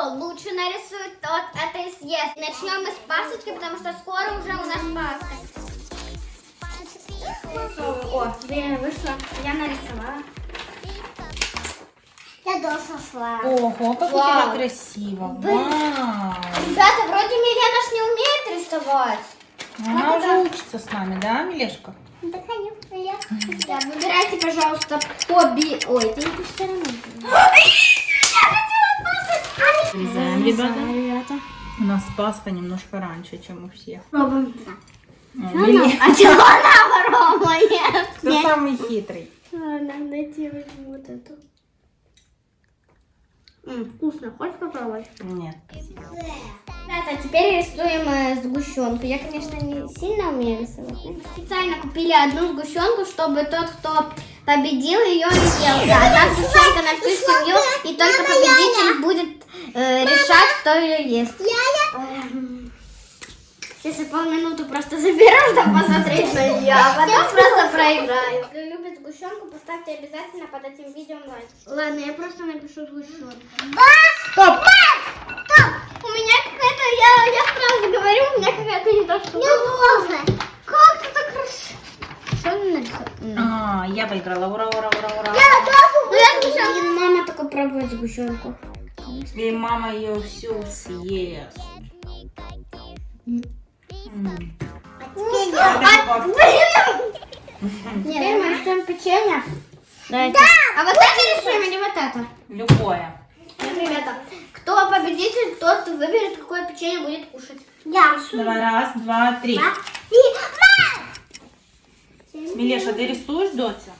кто лучше нарисует, тот это и съест. Начнем мы с пасочки, потому что скоро уже у нас Пасха. О, время вышло, я нарисовала. Я тоже шла. Ого, как у Вау. тебя красиво. Вау. Ребята, вроде Милена ж не умеет рисовать. Она уже учится с нами, да, Милешка? Да, конечно, я. Да, выбирайте, пожалуйста, хобби. Ой, это не ту сторону. Вырезаем, ребята. ребята. У нас Пасха немножко раньше, чем у всех. Пробуем. О, Миле- А чего она воровает? Кто самый хитрый? Ладно, дайте возьму вот эту. Вкусно, хочешь попробовать? Нет. Ребята, теперь рисуем э, сгущенку. Я, конечно, не сильно умею рисовать. но Специально купили одну сгущенку, чтобы тот, кто победил, ее не ел. Да, одна сгущенка на всю семью, и только победитель будет э, решать, кто ее ест. Эм, Сейчас я полминуты просто заберу, чтобы посмотреть на нее, а потом просто проиграю. Если любит сгущенку, поставьте обязательно под этим видео лайк. Ладно, я просто напишу сгущенку. Стоп! У меня какая-то, я, я сразу говорю, у меня какая-то не то, что... Я тоже. Как ты так хорошо? Что ты? А, я выиграла. Ура, ура, ура, ура. Ну я сгущенку. Мама только пробует сгущенку. И мама ее всю съест. М. А, блин! Теперь мы рисуем печенье. Да. А вот это рисуем или вот это? Любое. Ребята, кто победитель, тот выберет, какое печенье будет кушать. Я. Давай, раз, два, три. И Милеша, ты рисуешь, Дотя?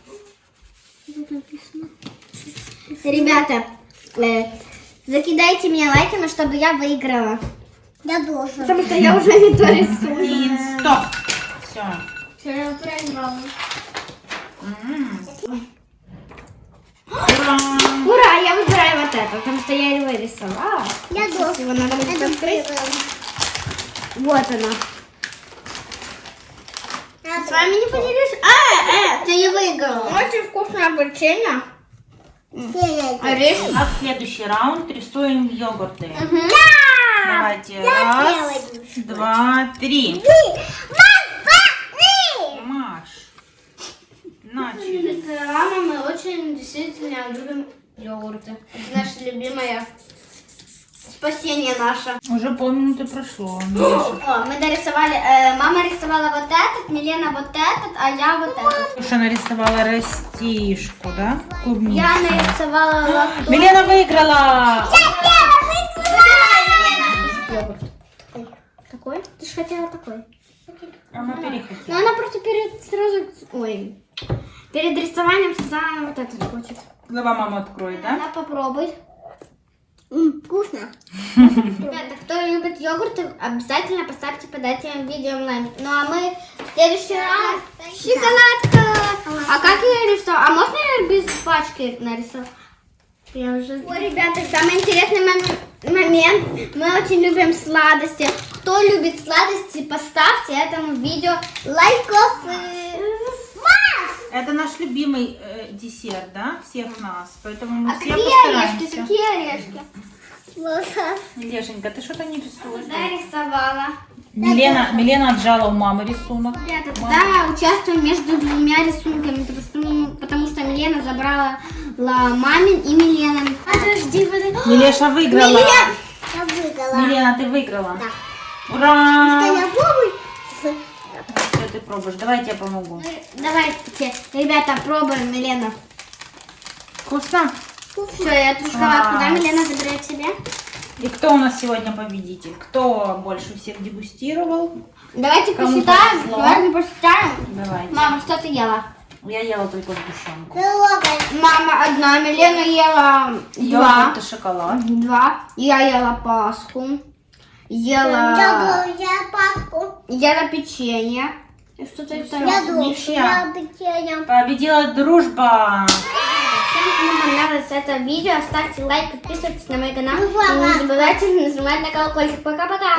Ребята, э, закидайте мне лайками, чтобы я выиграла. Я тоже. Потому что я уже не то рисую. Стоп. Все. Все, я проиграла. Ура! Ура, я выбираю вот это, потому что я его рисовала. Я тоже. Его надо будет открыть. Вот она. С вами не поделюсь. А, э, ты не выиграла. Очень вкусное печенье. Орешек. А в следующий раунд рисуем йогурты. Давайте. Раз, два, три. Маш. Начали. С Рамой мы очень действительно любим йогурты. Это наше любимое спасение наше. Уже полминуты прошло. О, мы дорисовали, э, мама рисовала вот этот, Милена вот этот, а я вот этот. Миша нарисовала растишку, да? Клубничку. Я нарисовала лактоз. Милена выиграла! Йогурт. Такой? Ты же хотела такой. Она Но перехотела. она просто перед сразу, ой, перед рисованием сказала вот этот хочет. Давай мама откроет, да? Она попробуй. Вкусно. Ребята, кто любит йогурты, обязательно поставьте под этим видео лайк. Ну а мы в следующий раз шоколадка. А как я рисовала? А можно я без пачки нарисовать? Я уже... Ой, ребята, самый интересный мом- момент. Мы очень любим сладости. Кто любит сладости, поставьте этому видео лайкосы. Это наш любимый э, десерт, да? Всех нас. Поэтому мы А все какие постараемся. орешки? Какие орешки? Лешенька, ты что-то не рисуешь? Да, рисовала. Милена, Милена отжала у мамы рисунок. Ребята, тогда участвуем между двумя рисунками, потому что, потому что Милена забрала ла- мамин и Миленин. Подожди, подожди. Милеша выиграла. Милен! Я выиграла. Милена, ты выиграла. Да. Ура! Я пробую. Ты пробуешь? Давай я тебе помогу. Давайте, ребята, пробуем, Милена. Вкусно? Все, я эту шоколадку, да. Милена, забирает себе. И кто у нас сегодня победитель? Кто больше всех дегустировал? Давайте Кому посчитаем. повезло. Давайте посчитаем. Давайте. Мама, что ты ела? Я ела только сгущенку. Трогай. Мама одна, Милена ела два. Йогурт и шоколад. Два. Я ела пасху. Ела... Я я паску. Ела печенье. И что-то это. Ничья. Победила дружба. Всем, кому понравилось это видео, ставьте лайк, подписывайтесь на мой канал. Ну, И не забывайте нажимать на колокольчик. Пока-пока.